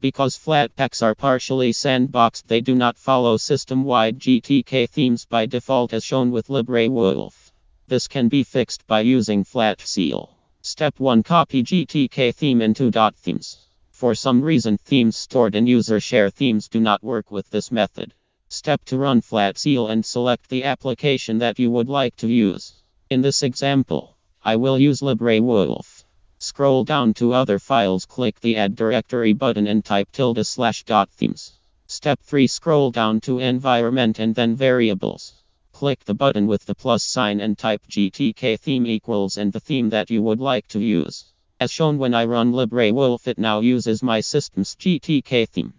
Because Flatpaks are partially sandboxed, they do not follow system-wide GTK themes by default as shown with LibreWolf. This can be fixed by using Flatseal. Step 1 Copy GTK theme into .themes. For some reason, themes stored in user share themes do not work with this method. Step 2 Run Flatseal and select the application that you would like to use. In this example, I will use LibreWolf. Scroll down to Other Files, click the Add Directory button and type tilde slash dot themes. Step 3 Scroll down to Environment and then Variables. Click the button with the plus sign and type GTK theme equals and the theme that you would like to use. As shown when I run LibreWolf it now uses my system's GTK theme.